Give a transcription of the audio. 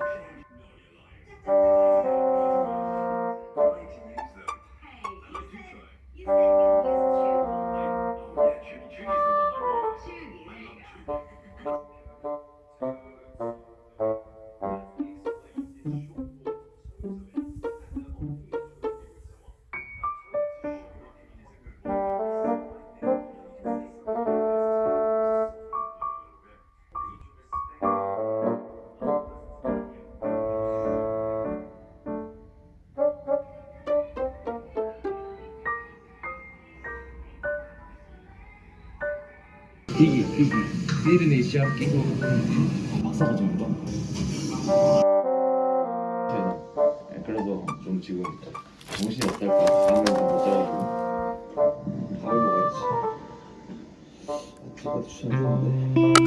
Yeah. 피기 피기. 피르네 시합 끼고 박사가 정도 네, 그래서 좀 지금 정신이 없달까 잠을 좀못 자가지고 밥을 먹어야지 아침부터 추천했는데